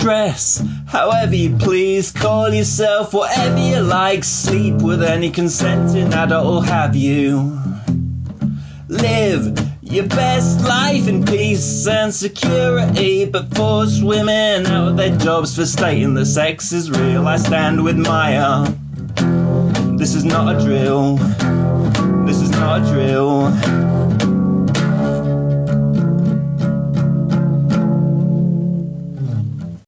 Dress however you please, call yourself whatever you like, sleep with any consenting adult will have you. Live your best life in peace and security, but force women out of their jobs for stating that sex is real. I stand with Maya. Uh, this is not a drill. This is not a drill.